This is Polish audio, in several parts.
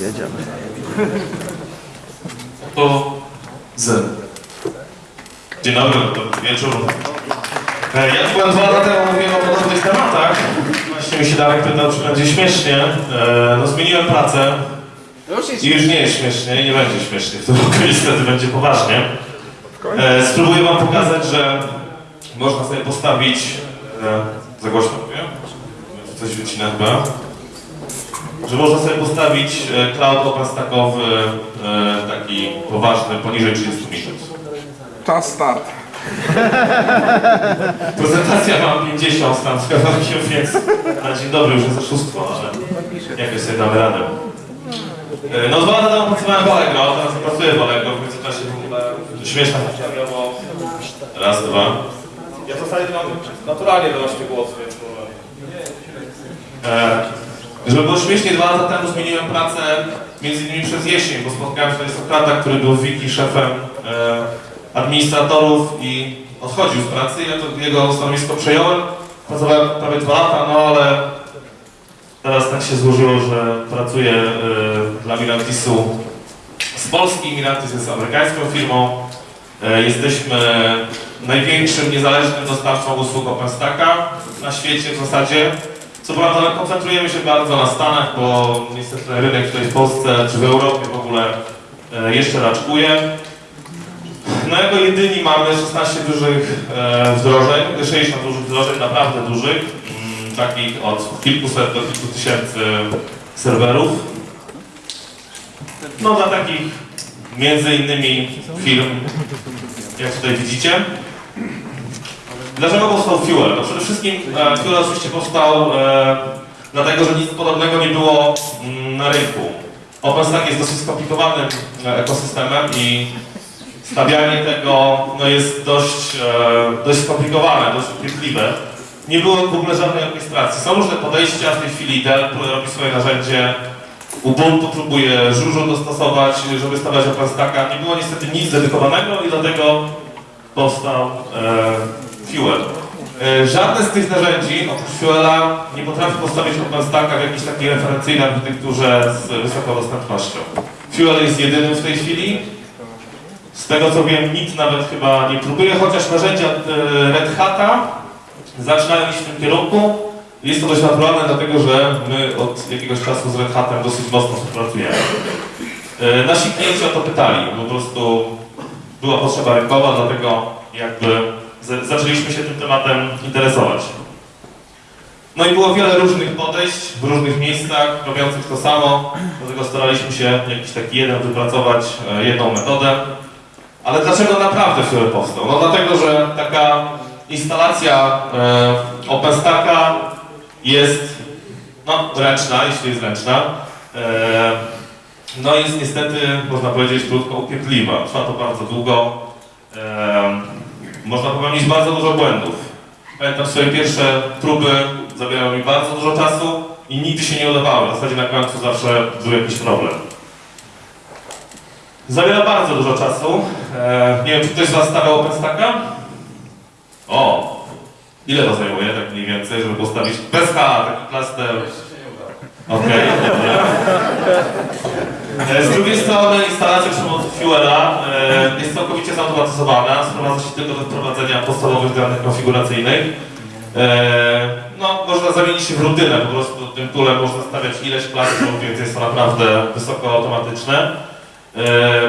Jedziemy. To z. Dzień dobry, dobry wieczór. E, Ja byłem dwa lata temu mówiłem o podobnych tematach. Właśnie mi się Darek pytał, czy będzie śmiesznie. E, No zmieniłem pracę i już nie jest śmiesznie i nie będzie śmiesznie. W tym roku niestety będzie poważnie. E, Spróbuję wam pokazać, że można sobie postawić... Za głośno mówię? Coś wycina chyba że można sobie postawić e, cloud OpenStackowy e, taki poważny poniżej 30 minut. Czas start. Prezentacja mam 50 tam z kawałkiem, więc na dzień dobry już jest oszustwo, ale jakoś sobie damy radę. E, No dwa lata temu pracowałem w Allegro, teraz nie pracuję w Allegro, w międzyczasie śmieszna historia, bo raz, dwa. Ja w zasadzie mam naturalnie dorośnie głos, więc. E, żeby było śmiesznie, dwa lata temu zmieniłem pracę między innymi przez jesień, bo spotkałem się z Sokrata, który był w Wiki szefem e, administratorów i odchodził z pracy. Ja to jego stanowisko przejąłem. Pracowałem prawie dwa lata, no ale teraz tak się złożyło, że pracuję e, dla Mirantisu z Polski. Mirantis jest amerykańską firmą. E, jesteśmy największym niezależnym dostawcą usług OpenStacka na świecie w zasadzie. Co prawda koncentrujemy się bardzo na Stanach, bo niestety rynek tutaj w Polsce czy w Europie w ogóle e, jeszcze raczkuje. No jako jedyni mamy 16 dużych e, wdrożeń, 60 dużych wdrożeń, naprawdę dużych, mm, takich od kilkuset do kilku tysięcy serwerów. No dla takich między innymi firm, jak tutaj widzicie. Dlaczego powstał Fuel? No przede wszystkim e, Fuel oczywiście powstał e, dlatego, że nic podobnego nie było mm, na rynku. OpenStack jest dosyć skomplikowanym e, ekosystemem i stawianie tego no, jest dość, e, dość skomplikowane, dość upierdliwe. Nie było w ogóle żadnej orkiestracji. Są różne podejścia, w tej chwili Dell robi swoje narzędzie, Ubuntu próbuje Żużu dostosować, żeby stawiać OpenStacka. Nie było niestety nic dedykowanego i dlatego powstał e, Fuel. E, żadne z tych narzędzi, oprócz Fuela, nie potrafi postawić OpenStacka w jakiejś takiej referencyjnej architekturze z wysoką dostępnością. Fuel jest jedynym w tej chwili. Z tego co wiem, nikt nawet chyba nie próbuje, chociaż narzędzia e, Red Hata zaczynają iść w tym kierunku. Jest to dość naturalne, dlatego że my od jakiegoś czasu z Red Hatem dosyć mocno współpracujemy. E, Nasi klienci o to pytali, po prostu była potrzeba rynkowa, dlatego jakby zaczęliśmy się tym tematem interesować. No i było wiele różnych podejść w różnych miejscach, robiących to samo, dlatego staraliśmy się jakiś taki jeden wypracować, e, jedną metodę. Ale dlaczego naprawdę Fuel powstał? No dlatego, że taka instalacja e, OpenStacka jest no, ręczna, jeśli jest ręczna. E, no jest niestety, można powiedzieć krótko, upierdliwa. Trwa to bardzo długo. Można popełnić bardzo dużo błędów. Pamiętam swoje pierwsze próby, zabierały mi bardzo dużo czasu i nigdy się nie udawały. W zasadzie na końcu zawsze był jakiś problem. Zabiera bardzo dużo czasu. E, nie wiem, czy ktoś z Was stawiał OpenStacka? O! Ile to zajmuje, tak mniej więcej, żeby postawić bez taki plaster? Okej, dobra. E, Z drugiej strony instalacja przy pomocy Fuela e, jest całkowicie zautomatyzowana, sprowadza się tylko do wprowadzenia podstawowych danych konfiguracyjnych. E, No, można zamienić się w rutynę, po prostu tym toolem można stawiać ileś plastrów, więc jest to naprawdę wysoko automatyczne.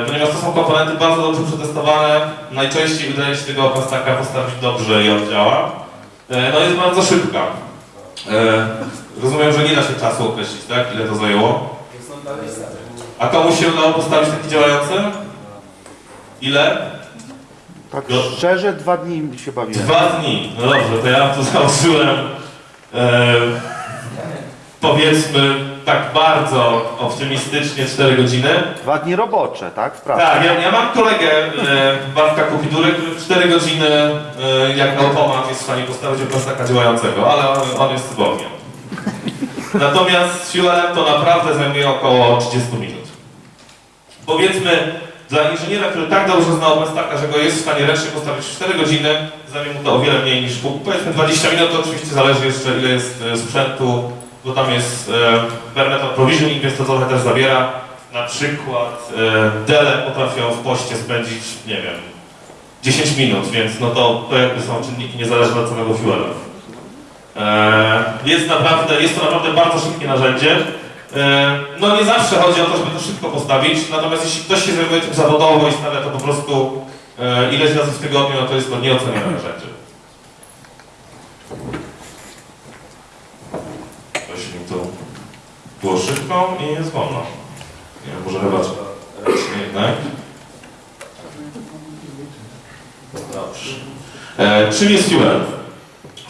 Ponieważ to są komponenty bardzo dobrze przetestowane, najczęściej udaje się tego OpenStacka postawić dobrze i on działa. No jest bardzo szybka. Rozumiem, że nie da się czasu określić, tak? Ile to zajęło? A komuś się udało postawić taki działający? Ile? Tak szczerze, dwa dni się bawiłem. Dwa dni. No dobrze, to ja tu założyłem e, powiedzmy tak bardzo optymistycznie 4 godziny. Dwa dni robocze, tak? W pracy. Tak, ja, ja mam kolegę e, Bartka Kupidury, który w 4 godziny e, jak automat jest w stanie postawić OpenStacka działającego, ale on, on jest cudownie. Natomiast Fuelem to naprawdę zajmuje około 30 minut. Powiedzmy, dla inżyniera, który tak dobrze zna OpenStacka, że go jest w stanie ręcznie postawić w 4 godziny, zajmie mu to o wiele mniej niż pół. Powiedzmy 20 minut, to oczywiście zależy jeszcze ile jest e, sprzętu bo tam jest e, metal provisioning, więc to trochę też zabiera. Na przykład e, dele potrafią w poście spędzić, nie wiem, 10 minut, więc no to, to jakby są czynniki niezależne od samego fuela. Jest naprawdę, jest to naprawdę bardzo szybkie narzędzie. E, no nie zawsze chodzi o to, żeby to szybko postawić, natomiast jeśli ktoś się zajmuje tym zawodowo i stawia to po prostu e, ileś razy w tygodniu, no to jest to nieocenione narzędzie. Ktoś mi tu było szybko i jest wolno. Nie wiem, może chyba ręcznie jednak. Dobrze. E, czym jest Fuel?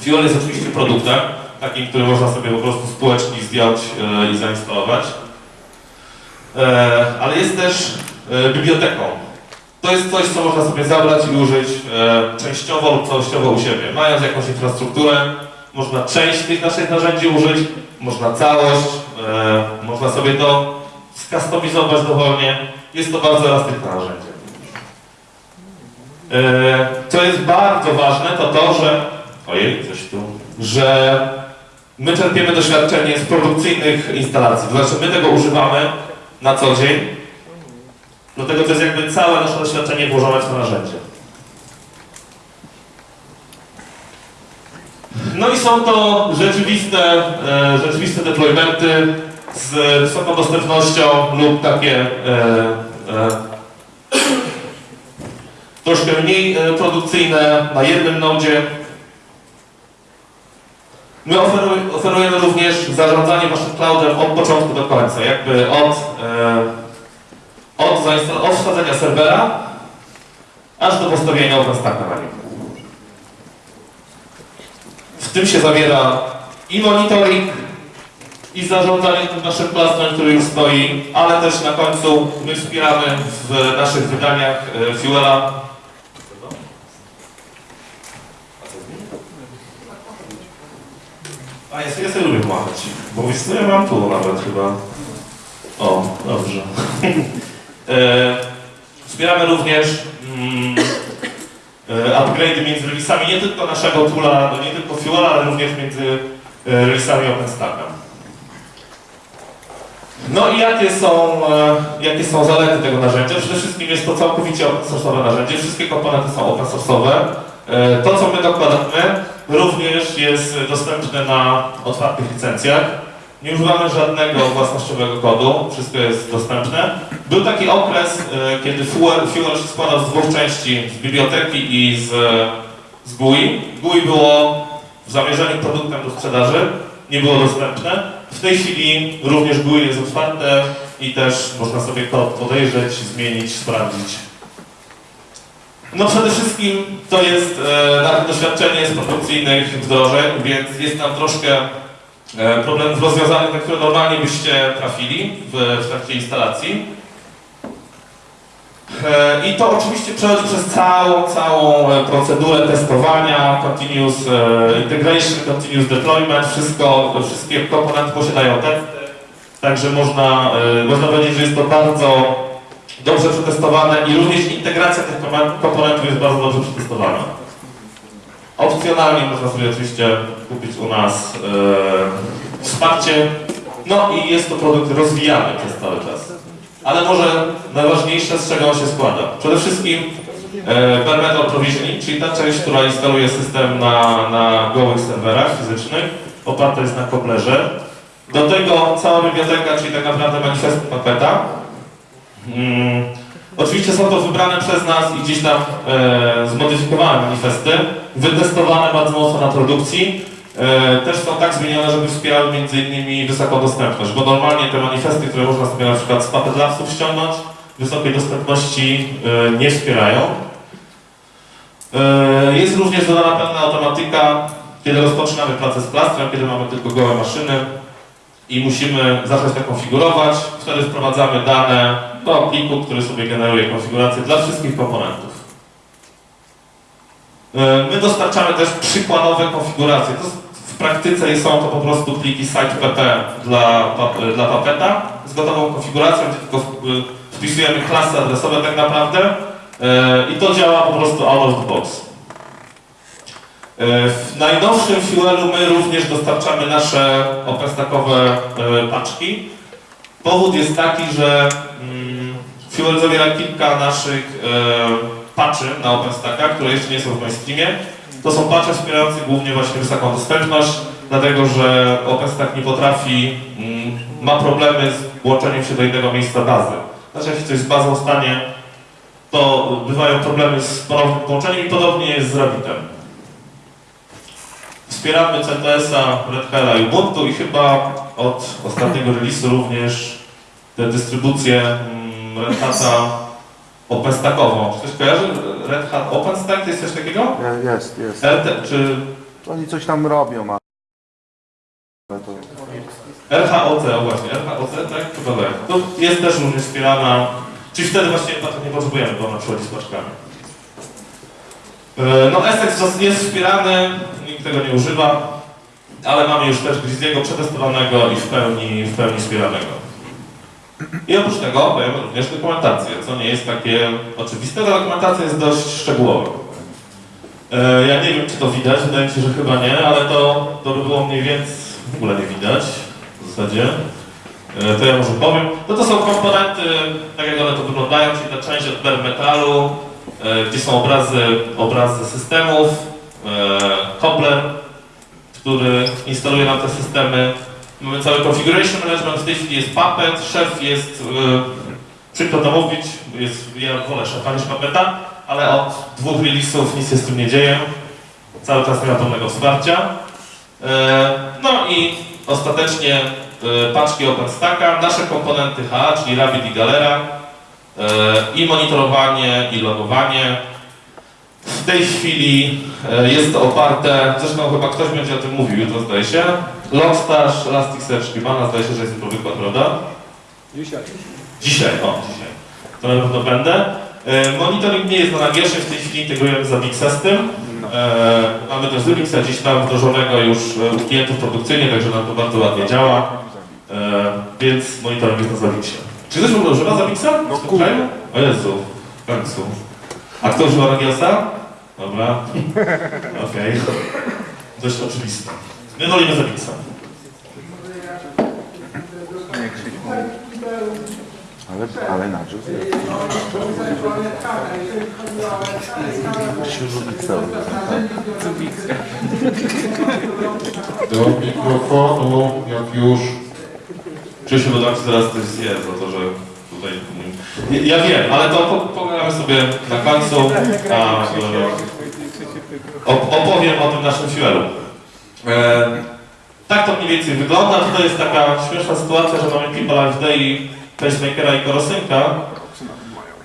Fuel jest oczywiście produktem, takim, który można sobie po prostu z półeczki zdjąć e, i zainstalować. E, ale jest też e, biblioteką. To jest coś, co można sobie zabrać i użyć częściowo lub całościowo u siebie. Mając jakąś infrastrukturę, można część tych naszych narzędzi użyć, można całość, można sobie to skustomizować dowolnie. Jest to bardzo elastyczne narzędzie. Co jest bardzo ważne, to to, że. Ojej, coś tu. Że my czerpiemy doświadczenie z produkcyjnych instalacji. To znaczy, my tego używamy na co dzień. Dlatego to jest jakby całe nasze doświadczenie włożone w to narzędzie. No i są to rzeczywiste, e, rzeczywiste deploymenty z wysoką dostępnością lub takie e, e, troszkę mniej produkcyjne na jednym nodzie. My oferuj, oferujemy również zarządzanie waszym cloudem od początku do końca, jakby od, e, od, od wsadzenia serwera aż do postawienia OpenStacka na. W tym się zawiera i monitoring, i zarządzanie tym naszym plastrem, który już stoi, ale też na końcu my wspieramy w naszych wydaniach e, Fuela A ja sobie, ja sobie lubię pomachać, bo ja mam tu nawet chyba. O, dobrze. e, wspieramy również mm, e, upgrade'y między releasami nie tylko naszego toola, no nie tylko Fuela, ale również między e, releasami OpenStacka. No i jakie są, e, jakie są zalety tego narzędzia? Przede wszystkim jest to całkowicie open source'owe narzędzie, wszystkie komponenty są open source'owe. E, To, co my dokładamy, również jest dostępne na otwartych licencjach. Nie używamy żadnego własnościowego kodu, wszystko jest dostępne. Był taki okres, e, kiedy Fuel, się składał z dwóch części, z biblioteki i z, z GUI. GUI było w zamierzeniu produktem do sprzedaży, nie było dostępne. W tej chwili również GUI jest otwarte i też można sobie kod podejrzeć, zmienić, sprawdzić. No przede wszystkim to jest e, nasze doświadczenie z produkcyjnych wdrożeń, więc jest tam troszkę e, problemów rozwiązanych, na które normalnie byście trafili w, w trakcie instalacji. E, I to oczywiście przechodzi przez całą, całą e, procedurę testowania, continuous e, integration, continuous deployment, wszystko, wszystkie komponenty posiadają testy, także można, e, można powiedzieć, że jest to bardzo dobrze przetestowane i również integracja tych komponent- komponentów jest bardzo dobrze przetestowana. Opcjonalnie można sobie oczywiście kupić u nas e, wsparcie, no i jest to produkt rozwijany przez cały czas. Ale może najważniejsze, z czego on się składa. Przede wszystkim e, bare metal provisioning, czyli ta część, która instaluje system na, na gołych serwerach fizycznych, oparta jest na Koblerze. Do tego cała biblioteka, czyli tak naprawdę manifesty Puppeta. Mm, oczywiście są to wybrane przez nas i gdzieś tam e, zmodyfikowane manifesty, wytestowane bardzo mocno na produkcji. E, też są tak zmienione, żeby wspierały innymi wysoką dostępność, bo normalnie te manifesty, które można sobie na przykład z Puppet ściągnąć, wysokiej dostępności e, nie wspierają. E, Jest również dodana pewna automatyka, kiedy rozpoczynamy pracę z plastrem, kiedy mamy tylko gołe maszyny i musimy zacząć to konfigurować. Wtedy wprowadzamy dane do pliku, który sobie generuje konfigurację dla wszystkich komponentów. E, My dostarczamy też przykładowe konfiguracje. W praktyce są to po prostu pliki site.pp dla, dla Puppeta z gotową konfiguracją, tylko y, wpisujemy klasy adresowe tak naprawdę e, i to działa po prostu out of the box. E, W najnowszym Fuelu my również dostarczamy nasze OpenStackowe e, paczki. Powód jest taki, że Fuel zawiera kilka naszych e, patchy na OpenStacka, które jeszcze nie są w mainstreamie. To są patche wspierające głównie właśnie wysoką dostępność, dlatego że OpenStack nie potrafi, mm, ma problemy z łączeniem się do innego miejsca bazy. Znaczy, jeśli coś z bazą stanie, to bywają problemy z ponownym połączeniem i podobnie jest z Rabbitem. Wspieramy CTS-a, Red Hata i Ubuntu i chyba od ostatniego release'u również dystrybucję mm, Red Hata OpenStackową. Czy ktoś kojarzy? Red Hat OpenStack to jest coś takiego? Je- Jest, jest. RT, czy Oni coś tam robią, ale to... RHOC, o właśnie, RHOC, tak? Chyba tak. To jest też również wspierana, czyli wtedy właśnie nie potrzebujemy, bo ona przychodzi z paczkami. E, No Essex jest wspierany, nikt tego nie używa, ale mamy już też Grizzly'ego przetestowanego i w pełni, w pełni wspieranego. I oprócz tego dajemy również dokumentację, co nie jest takie oczywiste, ta dokumentacja jest dość szczegółowa. E, Ja nie wiem, czy to widać, wydaje mi się, że chyba nie, ale to, to by było mniej więcej, w ogóle nie widać w zasadzie. E, To ja może powiem. No to są komponenty, tak jak one to wyglądają, czyli ta część od bare metalu, e, gdzie są obrazy, obrazy systemów, Cobbler, który instaluje nam te systemy. Mamy cały configuration management, w tej chwili jest Puppet, szef jest, e, przykro to mówić, jest, ja wolę szefa niż Puppeta, ale od dwóch release'ów nic się z tym nie dzieje. Cały czas nie ma pełnego wsparcia. E, No i ostatecznie e, paczki OpenStacka, nasze komponenty H, czyli Rabbit i Galera e, i monitorowanie i logowanie. W tej chwili e, jest to oparte, zresztą chyba ktoś będzie o tym mówił jutro zdaje się, Logstash, Elasticsearch, Kibana, zdaje się, że jest jutro wykład, prawda? Dzisiaj. Dzisiaj, o, dzisiaj. To na pewno będę. E, Monitoring nie jest na nagierzchni, w tej chwili integrujemy Zabixa z tym. E, mamy też Zabixa gdzieś tam wdrożonego już u klientów produkcyjnie, także nam to bardzo ładnie działa. E, więc monitoring jest na Zabixie. Czy ktoś używa Zabixa? No kurde. O Jezu, w końcu. A kto używa Nagiosa? Dobra. Okej. Dość oczywiste. My wolimy Zabixa. Ale, ale na jest. Cały Do mikrofonu, jak już. Krzysiu dodawcy zaraz coś zje za to, że tutaj... Ja wiem, ale to po- pogadamy sobie na końcu, a e, op- opowiem o tym naszym fuelu. E, tak to mniej więcej wygląda. Tutaj jest taka śmieszna sytuacja, że mamy People AFD i pacemakera i korosynka.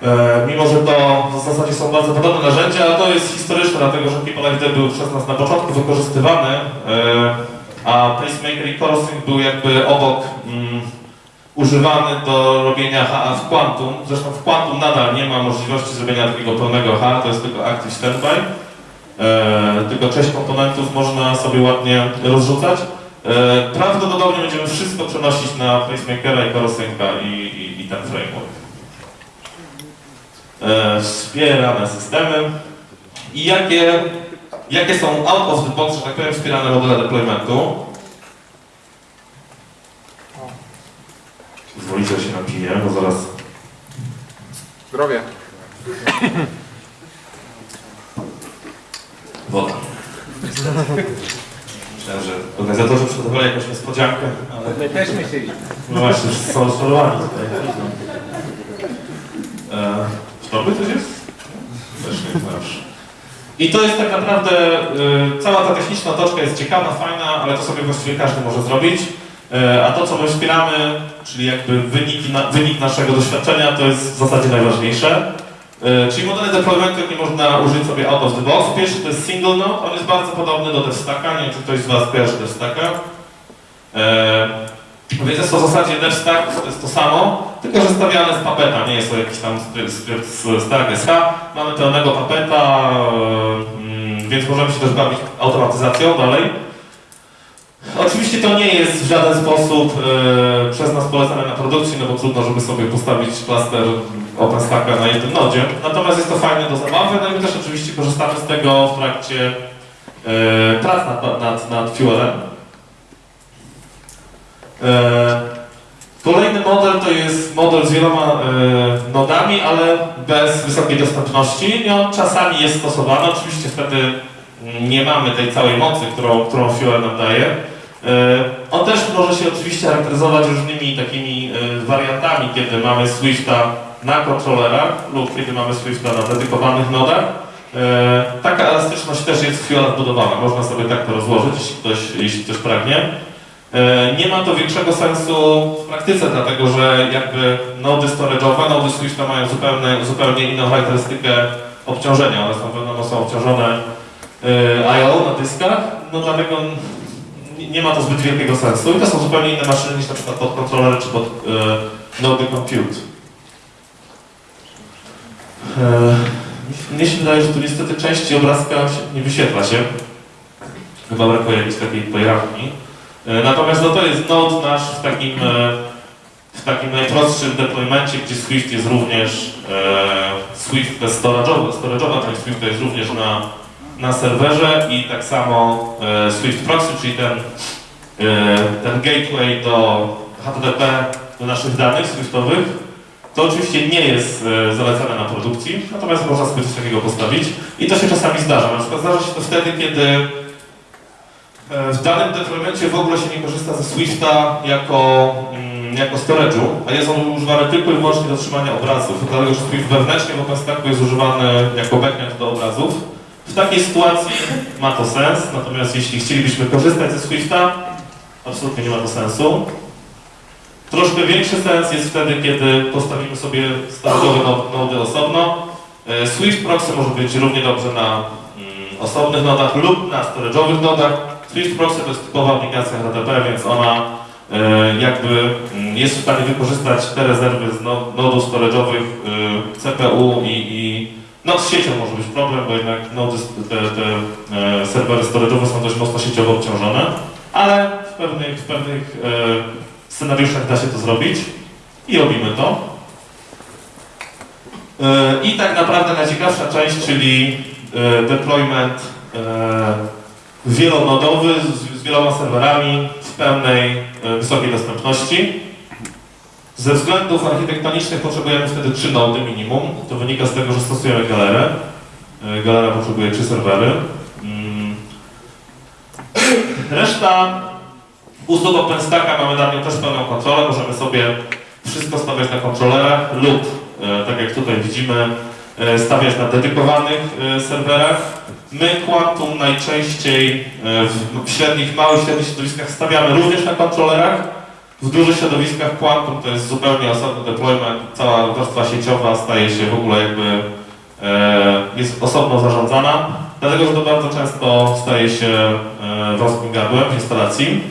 E, mimo, że to w zasadzie są bardzo podobne narzędzia, ale to jest historyczne, dlatego że People AFD był przez nas na początku wykorzystywany, e, a pacemaker i korosynk był jakby obok używany do robienia HA w Quantum. Zresztą w Quantum nadal nie ma możliwości zrobienia takiego pełnego HA, to jest tylko Active Standby. E, tylko część komponentów można sobie ładnie rozrzucać. E, prawdopodobnie będziemy wszystko przenosić na pacemakera i korosynka i, i, i ten framework. E, wspierane systemy. I jakie, jakie są out of the box, że tak powiem, wspierane modele deploymentu? Zwolicie się napiję, bo zaraz Zdrowie. woda. Myślałem, że organizatorzy przygotowali jakąś niespodziankę, ale My też myśleliśmy. no właśnie, są rozczarowani tutaj. E, Torby coś jest? Też nie znasz. I to jest tak naprawdę, y, cała ta techniczna otoczka jest ciekawa, fajna, ale to sobie właściwie każdy może zrobić. E, a to, co my wspieramy, czyli jakby wynik naszego doświadczenia, to jest w zasadzie najważniejsze. E, czyli modele deploymentu, jakie można użyć sobie out of the box. Pierwszy to jest single node, on jest bardzo podobny do DevStacka, nie wiem, czy ktoś z Was kojarzy DevStacka. E, więc jest to w zasadzie DevStack, to jest to samo, tylko że stawiane z Puppeta, nie jest to jakiś tam skrypt z Stack SH. Mamy pełnego Puppeta, mm, więc możemy się też bawić automatyzacją dalej. Oczywiście to nie jest w żaden sposób e, przez nas polecane na produkcji, no bo trudno, żeby sobie postawić klaster OpenStacka na jednym nodzie. Natomiast jest to fajne do zabawy, no i też oczywiście korzystamy z tego w trakcie e, prac nad, nad, nad Fuelem. E, Kolejny model to jest model z wieloma e, nodami, ale bez wysokiej dostępności. I on czasami jest stosowany. Oczywiście wtedy nie mamy tej całej mocy, którą, którą Fuel nam daje. E, on też może się oczywiście charakteryzować różnymi takimi e, wariantami, kiedy mamy Swifta na kontrolerach lub kiedy mamy Swifta na dedykowanych nodach. E, taka elastyczność też jest w Fuel wbudowana. Można sobie tak to rozłożyć, jeśli ktoś, jeśli ktoś pragnie. Nie ma to większego sensu w praktyce, dlatego że jakby nody storage'owe, nody Swifta mają zupełnie, zupełnie inną charakterystykę obciążenia. One są, wiadomo, są obciążone I.O. na dyskach, no dlatego nie ma to zbyt wielkiego sensu. I to są zupełnie inne maszyny niż na przykład pod kontrolery czy pod e, nody compute. E, mnie się wydaje, że tu niestety części obrazka nie wyświetla się. Chyba brakuje jakiejś takiej pojrawki. E, Natomiast no to jest node nasz w takim, w takim najprostszym deploymencie, gdzie Swift jest również, Swift to jest storage'owa, storage'owa część Swifta jest również na, na serwerze i tak samo e, Swift Proxy, czyli ten, e, ten gateway do HTTP, do naszych danych Swiftowych, to oczywiście nie jest e, zalecane na produkcji, natomiast można sobie coś takiego postawić i to się czasami zdarza. Na przykład zdarza się to wtedy, kiedy W danym deploymencie w ogóle się nie korzysta ze Swifta jako, mm, jako storage'u, a jest on używany tylko i wyłącznie do trzymania obrazów, dlatego że Swift wewnętrznie w OpenStacku jest używany jako backend do obrazów. W takiej sytuacji ma to sens, natomiast jeśli chcielibyśmy korzystać ze Swifta, absolutnie nie ma to sensu. Troszkę większy sens jest wtedy, kiedy postawimy sobie storage'owe no- nody osobno. E, Swift Proxy może być równie dobrze na mm, osobnych nodach lub na storage'owych nodach. Swift Proxy to jest typowa aplikacja HTTP, więc ona e, jakby mm, jest w stanie wykorzystać te rezerwy z no- nodów storage'owych e, CPU i, i no z siecią może być problem, bo jednak nody, te, te e, serwery storage'owe są dość mocno sieciowo obciążone, ale w pewnych, w pewnych e, scenariuszach da się to zrobić i robimy to. E, I tak naprawdę najciekawsza część, czyli deployment wielonodowy z, wieloma serwerami w pełnej wysokiej dostępności. Ze względów architektonicznych potrzebujemy wtedy trzy nody minimum. To wynika z tego, że stosujemy galerę. E, Galera potrzebuje trzy serwery. Mm. Reszta usług OpenStacka mamy nad nią też pełną kontrolę. Możemy sobie wszystko stawiać na kontrolerach lub, e, tak jak tutaj widzimy, e, stawiać na dedykowanych serwerach. My Quantum najczęściej w średnich, małych, średnich środowiskach stawiamy również na kontrolerach. W dużych środowiskach Quantum to jest zupełnie osobny deployment, cała warstwa sieciowa staje się w ogóle jakby, e, jest osobno zarządzana, dlatego że to bardzo często staje się e, wąskim gardłem instalacji.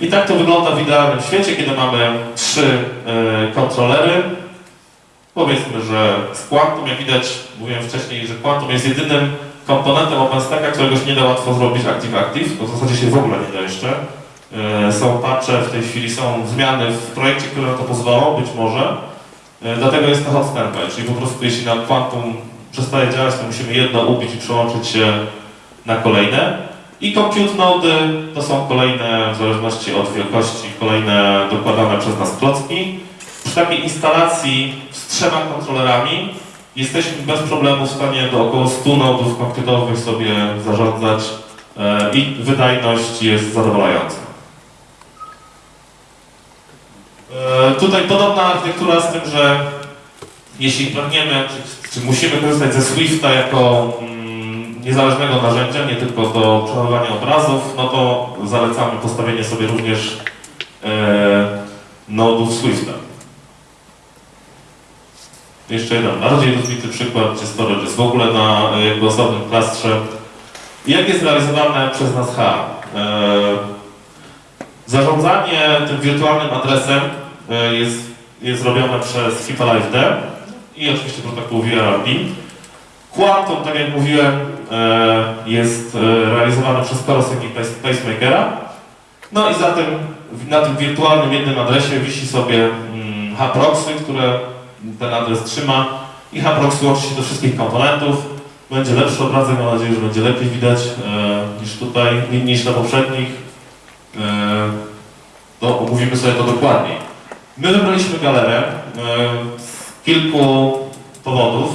I tak to wygląda w idealnym świecie, kiedy mamy trzy e, kontrolery, Powiedzmy, że z Quantum, jak widać, mówiłem wcześniej, że Quantum jest jedynym komponentem OpenStacka, którego się nie da łatwo zrobić Active-Active, to w zasadzie się w ogóle nie da jeszcze. E, Są patche, w tej chwili są zmiany w projekcie, które na to pozwolą, być może. E, Dlatego jest to hot standby, czyli po prostu jeśli na Quantum przestaje działać, to musimy jedno ubić i przełączyć się na kolejne. I compute nody to są kolejne, w zależności od wielkości, kolejne dokładane przez nas klocki. Przy takiej instalacji z trzema kontrolerami jesteśmy bez problemu w stanie do około 100 nodów komputerowych sobie zarządzać e, i wydajność jest zadowalająca. E, tutaj podobna architektura z tym, że jeśli pragniemy, czy, czy musimy korzystać ze Swifta jako mm, niezależnego narzędzia, nie tylko do przechowywania obrazów, no to zalecamy postawienie sobie również e, nodów Swifta. Jeszcze jeden bardziej rozwity przykład, gdzie storage jest w ogóle na e, jakby osobnym klastrze. Jak jest realizowane przez nas H? E, zarządzanie tym wirtualnym adresem e, jest, jest robione przez HIPAA-LiveD i oczywiście protokół VRRP. Quantum, tak jak mówiłem, jest e, realizowany przez Corosync i Pace- Pacemakera. No i za tym, na tym wirtualnym jednym adresie wisi sobie mm, HProxy, które ten adres trzyma i HProxy łączy się do wszystkich komponentów. będzie lepszy obrazek, mam nadzieję, że będzie lepiej widać e, niż tutaj, ni- niż na poprzednich. E, to omówimy sobie to dokładniej. My wybraliśmy galerę e, z kilku powodów.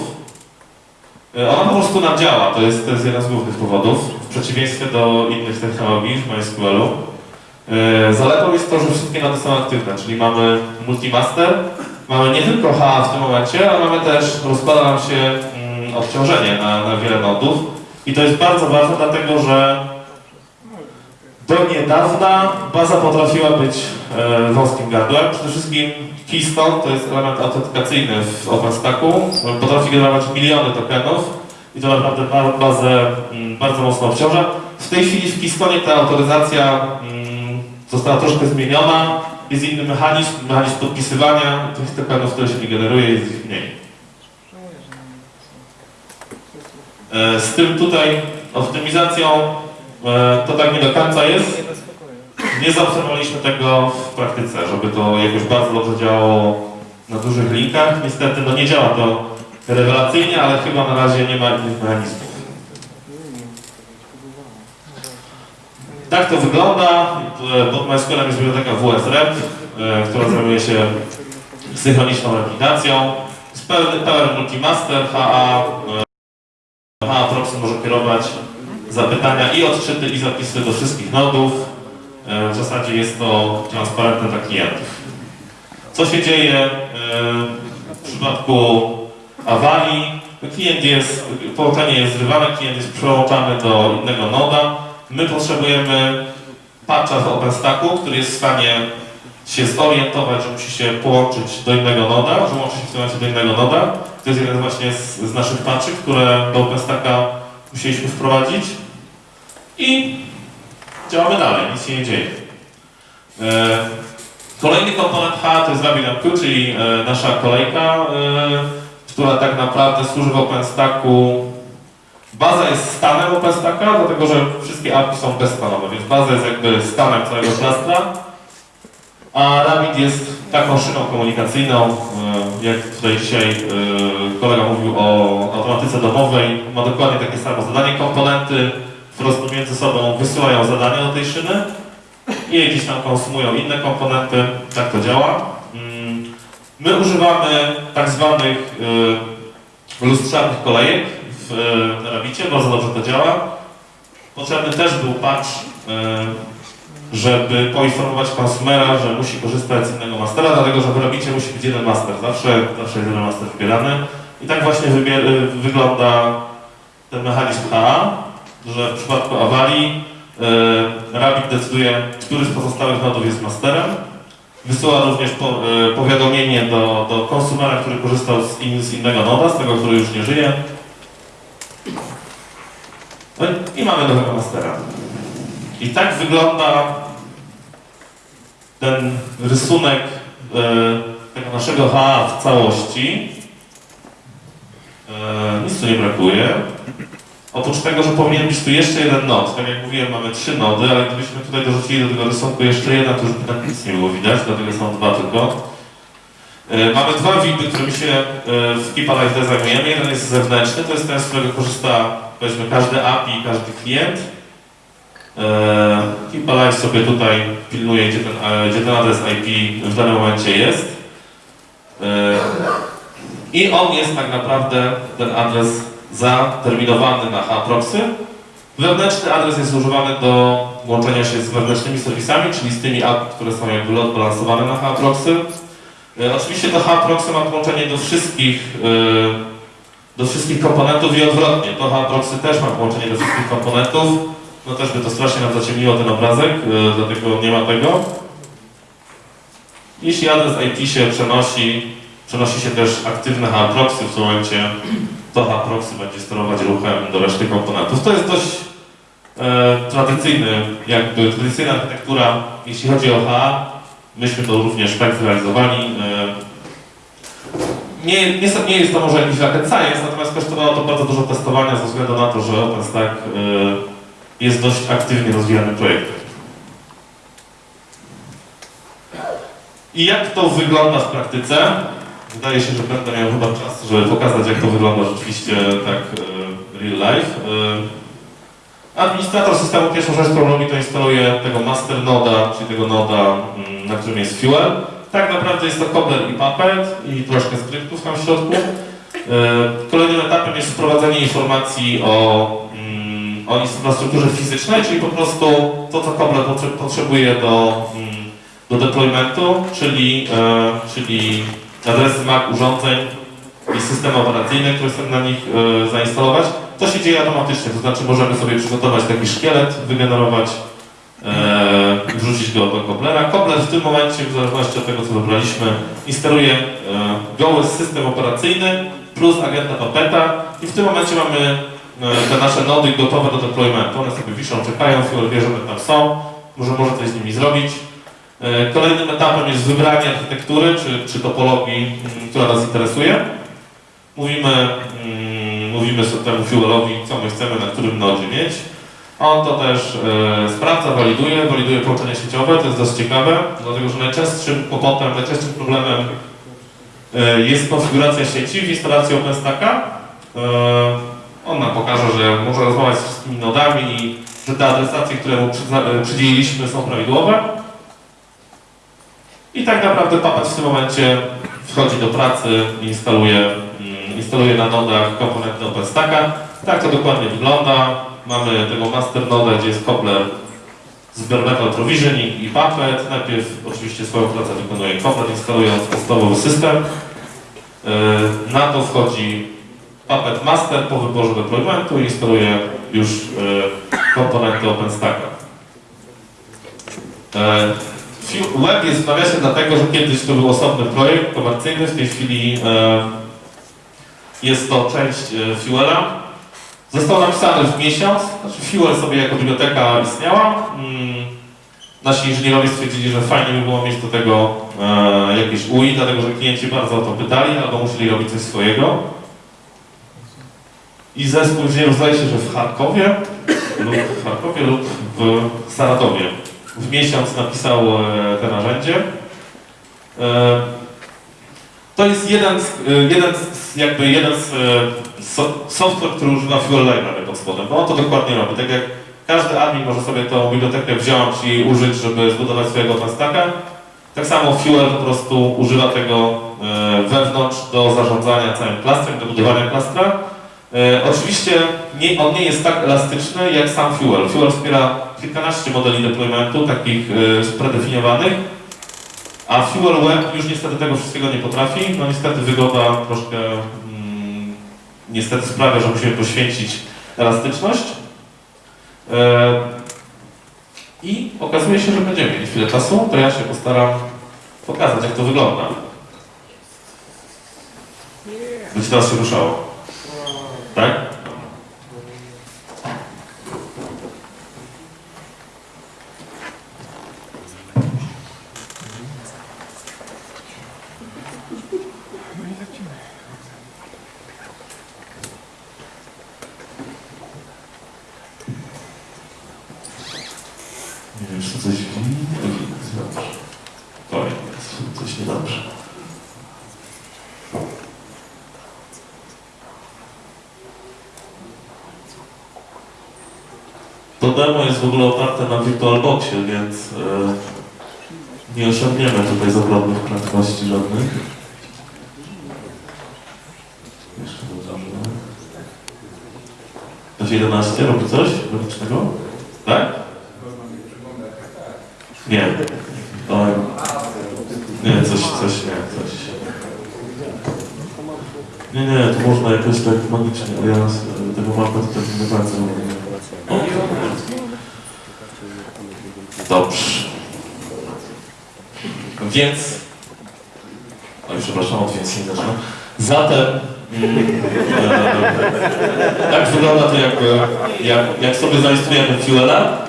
E, Ona po prostu nam działa, to jest, to jest jeden z głównych powodów, w przeciwieństwie do innych technologii w MySQL-u. E, Zaletą jest to, że wszystkie nody są aktywne, czyli mamy multimaster, mamy nie tylko HA w tym momencie, ale mamy też, rozkłada nam się mm, obciążenie na, na wiele nodów i to jest bardzo ważne, dlatego że do niedawna baza potrafiła być e, wąskim gardłem. Przede wszystkim Keystone to jest element autentykacyjny w OpenStacku. Potrafi generować miliony tokenów i to naprawdę ba- bazę mm, bardzo mocno obciąża. W tej chwili w Keystone ta autoryzacja mm, została troszkę zmieniona. Jest inny mechanizm, mechanizm podpisywania tych tokenów, które się nie generuje, jest ich mniej. E, Z tym tutaj optymizacją e, to tak nie do końca jest. Nie zaobserwowaliśmy tego w praktyce, żeby to jakoś bardzo dobrze działało na dużych linkach. Niestety no nie działa to rewelacyjnie, ale chyba na razie nie ma innych mechanizmów. Tak to wygląda. E, Pod MySQL jest biblioteka WSREP, e, która zajmuje się synchroniczną replikacją. Jest pełny, pełen multimaster, HA, e, HA Proxy może kierować zapytania i odczyty i zapisy do wszystkich nodów. W zasadzie jest to transparentne dla klientów. Co się dzieje w przypadku awarii? Klient jest, połączenie jest zrywane, klient jest przełączany do innego noda. My potrzebujemy patcha w OpenStacku, który jest w stanie się zorientować, że musi się połączyć do innego noda, że łączy się w tym do innego noda. To jest jeden właśnie z, z naszych patchy, które do OpenStacka musieliśmy wprowadzić. I działamy dalej, nic się nie dzieje. E, Kolejny komponent H to jest RabbitMQ, czyli e, nasza kolejka, e, która tak naprawdę służy w OpenStacku. Baza jest stanem OpenStacka, dlatego że wszystkie API są bezstanowe, więc baza jest jakby stanem całego klastra. A Rabbit jest taką szyną komunikacyjną, e, jak tutaj dzisiaj e, kolega mówił o automatyce domowej, ma dokładnie takie samo zadanie. Komponenty po prostu między sobą wysyłają zadania do tej szyny i gdzieś tam konsumują inne komponenty, tak to działa. Mm, My używamy tak zwanych y, lustrzarnych kolejek w y, Rabbicie, bardzo dobrze to działa. Potrzebny też był patch, y, żeby poinformować konsumera, że musi korzystać z innego mastera, dlatego że w Rabbicie musi być jeden master, zawsze, zawsze jeden master wybierany. I tak właśnie y, wygląda ten mechanizm HA, że w przypadku awarii e, Rabbit decyduje, który z pozostałych nodów jest masterem. Wysyła również po, e, powiadomienie do, do konsumera, który korzystał z, in, z innego noda, z tego, który już nie żyje. No i- mamy nowego mastera. I tak wygląda ten rysunek e, tego naszego HA w całości. E, nic tu nie brakuje. Oprócz tego, że powinien być tu jeszcze jeden nod. Tak jak mówiłem, mamy trzy nody, ale gdybyśmy tutaj dorzucili do tego rysunku jeszcze jeden, to już by tam nic nie było widać, dlatego są dwa tylko. E, mamy dwa widy, którymi się w Keep Alive zajmujemy. Jeden jest zewnętrzny, to jest ten, z którego korzysta powiedzmy każdy API i każdy klient. E, Keep Alive sobie tutaj pilnuje, gdzie ten, e, gdzie ten adres IP w danym momencie jest. E, I on jest tak naprawdę ten adres zaterminowany na H-proxy. Wewnętrzny adres jest używany do łączenia się z wewnętrznymi serwisami, czyli z tymi API, które są jakby load balansowane na H-proxy. E, Oczywiście to H-proxy ma połączenie do wszystkich, do wszystkich komponentów i odwrotnie. To H-proxy też ma połączenie do wszystkich komponentów. No też by to strasznie nam zaciemniło ten obrazek, e, dlatego nie ma tego. Jeśli adres IP się przenosi, przenosi się też aktywne H-proxy w tym momencie to H-proxy będzie sterować ruchem do reszty komponentów. To jest dość e, tradycyjny, jakby tradycyjna architektura, jeśli chodzi o H. Myśmy to również tak zrealizowali. E, nie, nie, nie jest to może jakiś rocket science, natomiast kosztowało to bardzo dużo testowania ze względu na to, że OpenStack e, jest dość aktywnie rozwijany projekt. I jak to wygląda w praktyce? Wydaje się, że będę miał chyba czas, żeby pokazać, jak to wygląda rzeczywiście tak e, real life. Y, Administrator systemu pierwszą rzecz, którą robi, to instaluje tego master noda, czyli tego noda, mm, na którym jest fuel. Tak naprawdę jest to cobbler i puppet i troszkę skryptów tam w środku. Y, Kolejnym etapem jest wprowadzenie informacji o, mm, o infrastrukturze fizycznej, czyli po prostu to, co potrze- potrzebuje do, mm, do deploymentu, czyli, e, czyli adresy MAC urządzeń i system operacyjny, który chcemy na nich e, zainstalować. To się dzieje automatycznie, to znaczy możemy sobie przygotować taki szkielet, wygenerować, e, wrzucić go do Cobblera. Cobbler w tym momencie, w zależności od tego co wybraliśmy, instaluje e, goły system operacyjny plus agenta Puppeta i w tym momencie mamy e, te nasze nody gotowe do deploymentu. One sobie wiszą, czekają, Fuel wie, że tam są, może może coś z nimi zrobić. E, Kolejnym etapem jest wybranie architektury czy, czy topologii, mm, która nas interesuje. Mówimy, mm, mówimy temu fuelowi, co my chcemy na którym nodzie mieć. On to też e, sprawdza, waliduje, waliduje połączenie sieciowe, to jest dość ciekawe, dlatego że najczęstszym kłopotem, najczęstszym problemem e, jest konfiguracja sieci w instalacji OpenStacka. E, on nam pokaże, że może rozmawiać z wszystkimi nodami i że te adresacje, które mu przydzieliliśmy są prawidłowe. I tak naprawdę Puppet w tym momencie wchodzi do pracy i instaluje, mm, instaluje na nodach komponenty OpenStacka. Tak to dokładnie wygląda. Mamy tego master noda, gdzie jest cobbler z bare i Puppet. Najpierw oczywiście swoją pracę wykonuje cobbler, instalując podstawowy system. Yy, Na to wchodzi Puppet Master po wyborze deploymentu i instaluje już yy, komponenty OpenStacka. Fu- Web jest w nawiasie dlatego, że kiedyś to był osobny projekt komercyjny, w tej chwili e, jest to część e, Fuela. Został napisany w miesiąc, znaczy Fuel sobie jako biblioteka istniała. Mm, nasi inżynierowie stwierdzili, że fajnie by było mieć do tego e, jakieś UI, dlatego że klienci bardzo o to pytali, albo musieli robić coś swojego. I zespół inżynierów zdaje się, że w Charkowie lub w Charkowie lub w Saratowie w miesiąc napisał e, te narzędzie. E, To jest jeden z, e, jeden z jakby jeden z e, so, software, który używa Fuel Library pod spodem, bo on to dokładnie robi. Tak jak każdy admin może sobie tą bibliotekę wziąć i użyć, żeby zbudować swojego OpenStacka, tak samo Fuel po prostu używa tego e, wewnątrz do zarządzania całym klastrem, do budowania klastra. Oczywiście nie, on nie jest tak elastyczny jak sam Fuel. Fuel wspiera kilkanaście modeli deploymentu, takich predefiniowanych, a Fuel Web już niestety tego wszystkiego nie potrafi. No niestety wygoda troszkę mm, niestety sprawia, że musimy poświęcić elastyczność. E, I okazuje się, że będziemy mieli chwilę czasu, to ja się postaram pokazać, jak to wygląda. Być teraz się ruszało. Tak? Czy coś. Oj, jest coś niedobrze. To demo jest w ogóle oparte na VirtualBoxie, więc e, nie osiągniemy tutaj zawrotnych prędkości żadnych. Jeszcze dobrze. F11 robi coś logicznego? Tak? Nie. Oj. Nie, coś, coś, nie, coś. Nie, nie, to można jakoś tak magicznie, ale ja z tego mapę tutaj nie do końca rozumiem. O. Dobrze. Więc... Oj, przepraszam, od więc nie zacznę. Zatem... mm, e, tak wygląda to, jak, jak, jak sobie zainstalujemy Fuela.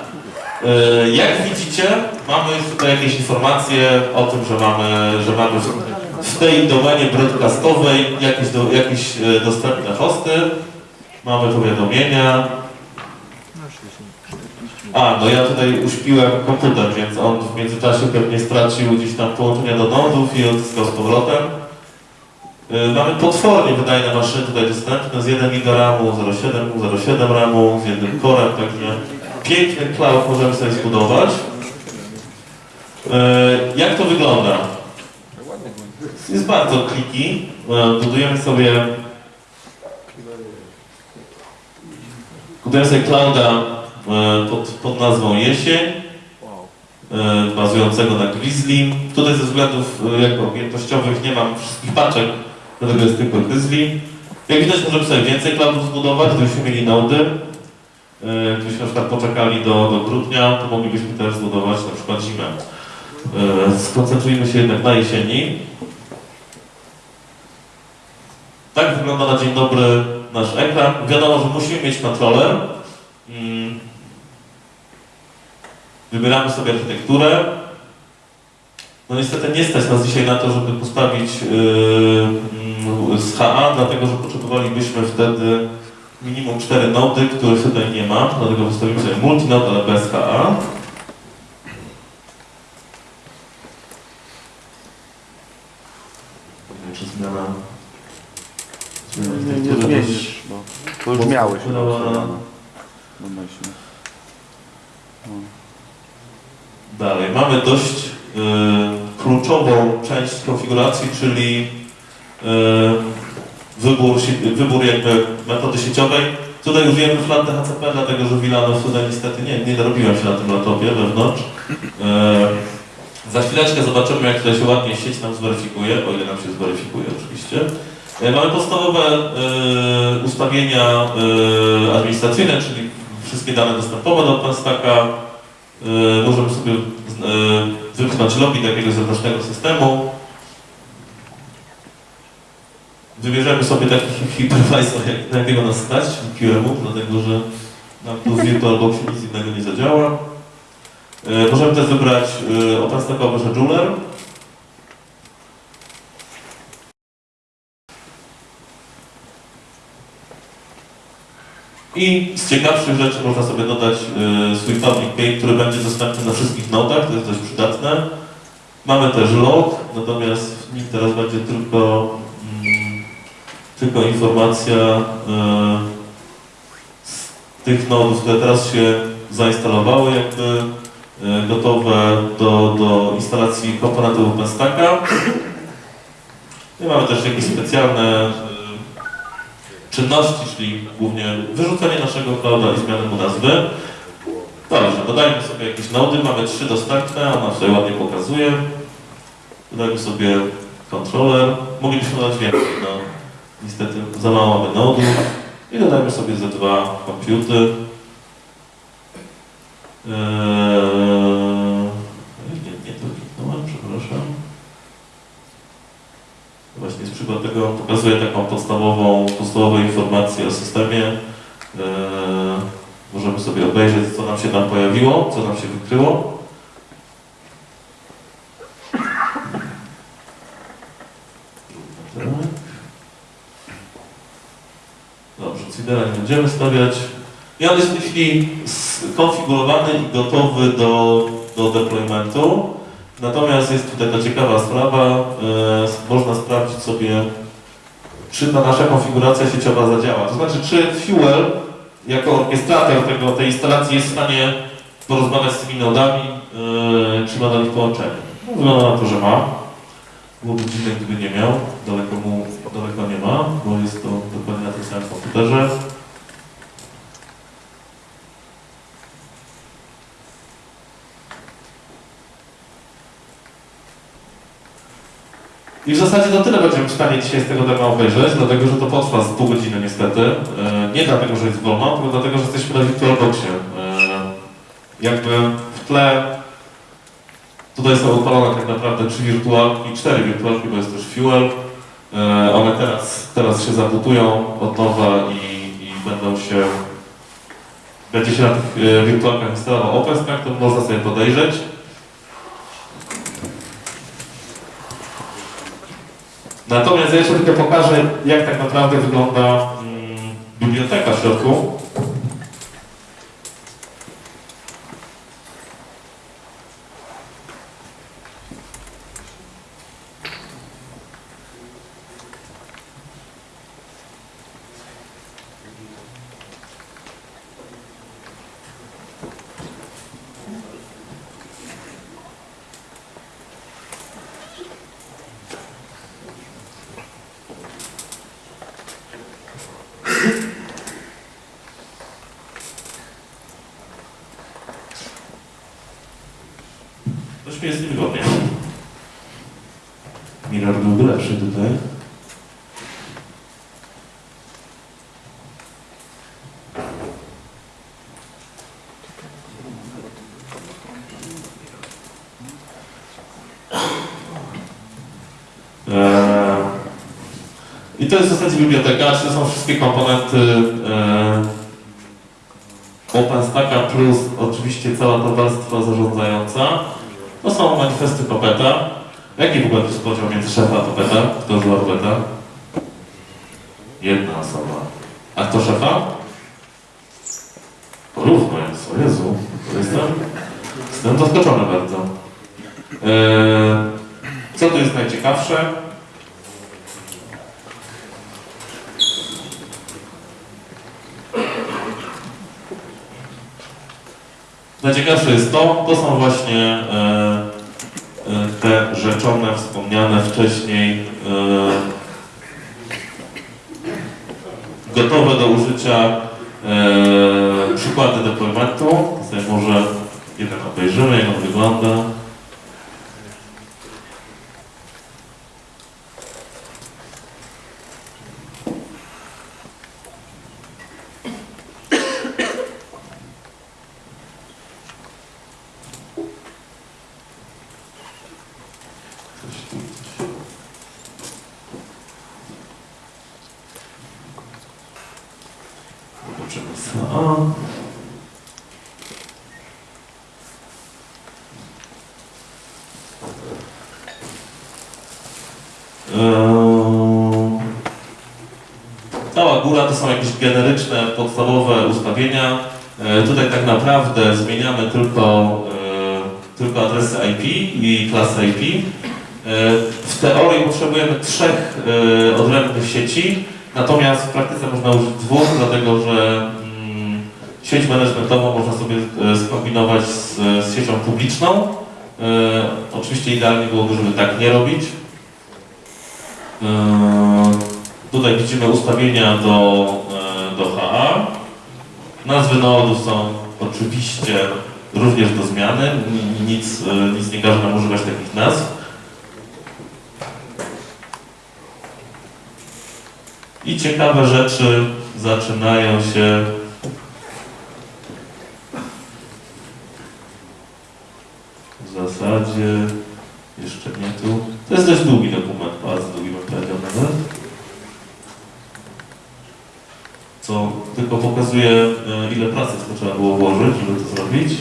E, Jak widzicie, mamy tutaj jakieś informacje o tym, że mamy, że mamy w- tej domenie broadcastowej jakieś, do, jakieś e, dostępne hosty. Mamy powiadomienia. A, no ja tutaj uśpiłem komputer, więc on w międzyczasie pewnie stracił gdzieś tam połączenia do nodów i odzyskał z powrotem. Y, Mamy potwornie wydajne maszyny tutaj dostępne z 1 giga RAMu, 0,7, 0,7 RAMu, z jednym corem, także piękny cloud możemy sobie zbudować. Y, Jak to wygląda? Jest bardzo kliki. Y, Budujemy sobie budujemy sobie clouda y, pod, pod nazwą Jesień e, bazującego na Grizzly. Tutaj ze względów e, jakby objętościowych nie mam wszystkich paczek, dlatego jest tylko Grizzly. Jak widać możemy sobie więcej cloudów zbudować, gdybyśmy mieli nody. E, Gdybyśmy na przykład poczekali do, do grudnia, to moglibyśmy też zbudować na przykład zimę. E, Skoncentrujmy się jednak na jesieni. Tak wygląda na dzień dobry nasz ekran. Wiadomo, że musimy mieć kontroler. Mm. Wybieramy sobie architekturę. No niestety nie stać nas dzisiaj na to, żeby postawić yy, z HA, dlatego że potrzebowalibyśmy wtedy minimum 4 nody, których tutaj nie ma, dlatego wystawimy sobie multinode, ale bez HA. Czy zmiana... zmiana Nie, nie zmienisz, bo to już miałeś. No, no, no. Domyślnie. Dalej, mamy dość y, kluczową część konfiguracji, czyli y, wybór, wybór jakby metody sieciowej. Tutaj użyjemy flatte HCP, dlatego że Wilanow tutaj niestety nie, nie dorobiłem się na tym laptopie wewnątrz. Y, za chwileczkę zobaczymy, jak tutaj się ładnie sieć nam zweryfikuje, o ile nam się zweryfikuje oczywiście. Y, Mamy podstawowe y, ustawienia administracyjne, czyli wszystkie dane dostępowe do OpenStacka. Możemy sobie wypchnąć login do jakiegoś zewnętrznego systemu. Wybierzemy sobie taki hypervisor, jak, na jakiego nas stać, QEMU, dlatego że nam tu w VirtualBoxie nic innego nie zadziała. Y, możemy też wybrać y, OpenStackowy scheduler. I z ciekawszych rzeczy można sobie dodać y, swój public key, który będzie dostępny na wszystkich nodach, to jest dość przydatne. Mamy też log, natomiast w nim teraz będzie tylko, tylko informacja y, z tych nodów, które teraz się zainstalowały, jakby y, gotowe do, do instalacji komponentów OpenStacka. I mamy też jakieś specjalne y, czynności, czyli głównie wyrzucenie naszego clouda i zmianę mu nazwy. Dobrze, dodajmy sobie jakieś nody, mamy trzy dostępne, ona tutaj ładnie pokazuje. Dodajmy sobie controller, moglibyśmy dodać więcej, no niestety za mało mamy nodów. I dodajmy sobie ze dwa komputy. Eee, nie, nie to kliknąłem, przepraszam. Właśnie z przykład tego pokazuje taką podstawową, podstawową informację o systemie. Eee, możemy sobie obejrzeć, co nam się tam pojawiło, co nam się wykryło. Tak. Cidera nie będziemy stawiać. I on jest w tej chwili skonfigurowany i gotowy do, do deploymentu. Natomiast jest tutaj ta ciekawa sprawa, e, można sprawdzić sobie, czy ta nasza konfiguracja sieciowa zadziała. To znaczy, czy Fuel jako orkiestrator tego, tej instalacji jest w stanie porozmawiać z tymi nodami, e, czy ma do nich połączenie. Wygląda na to, że ma. Byłoby dziwne, gdyby nie miał. Daleko mu, daleko nie ma, bo jest to dokładnie na tym samym komputerze. I w zasadzie to tyle będziemy w stanie dzisiaj z tego demo obejrzeć, dlatego że to potrwa z pół godziny niestety. E, Nie dlatego, że jest wolno, tylko dlatego, że jesteśmy na VirtualBoxie. E, Jakby w tle tutaj są upalone tak naprawdę trzy wirtualki, cztery wirtualki, bo jest też Fuel. E, One teraz, teraz się zabutują od nowa i, i będą się będzie się na tych e, wirtualkach instalował OpenStack, to można sobie podejrzeć. Natomiast ja jeszcze tylko pokażę, jak tak naprawdę wygląda mm, biblioteka w środku. Mi jest niewygodnie. Mirar byłby lepszy tutaj. Eee, I to jest w zasadzie biblioteka, to są wszystkie komponenty eee, OpenStacka plus oczywiście cała ta warstwa zarządzająca. To są manifesty Popeta. Jaki w ogóle jest podział między szefa a Popeta? Kto zła Popeta? Jedna osoba. A kto szefa? Porówno jest, o Jezu. To Jestem, jestem zaskoczony bardzo. Eee, co tu jest najciekawsze? Najciekawsze jest to, to są właśnie e, e, te rzeczone, wspomniane wcześniej, e, gotowe do użycia e, przykłady. To sobie może jeden obejrzymy, jak on wygląda. Coś tu, coś. Zobaczymy co. Eee, Cała góra to są jakieś generyczne, podstawowe ustawienia. E, Tutaj tak naprawdę zmieniamy tylko, e, tylko adresy IP i klasy IP. E, W teorii potrzebujemy trzech e, odrębnych sieci, natomiast w praktyce można użyć dwóch, dlatego że mm, sieć managementową można sobie e, skombinować z, z siecią publiczną. E, Oczywiście idealnie byłoby, żeby tak nie robić. E, Tutaj widzimy ustawienia do, e, do HA. Nazwy nodów są oczywiście również do zmiany. Ni- Nic, e, nic nie każe nam używać takich nazw. I ciekawe rzeczy zaczynają się w zasadzie jeszcze nie tu. To jest dość długi dokument, bardzo długi bym powiedział nawet. Co tylko pokazuje, e, ile pracy to trzeba było włożyć, żeby to zrobić.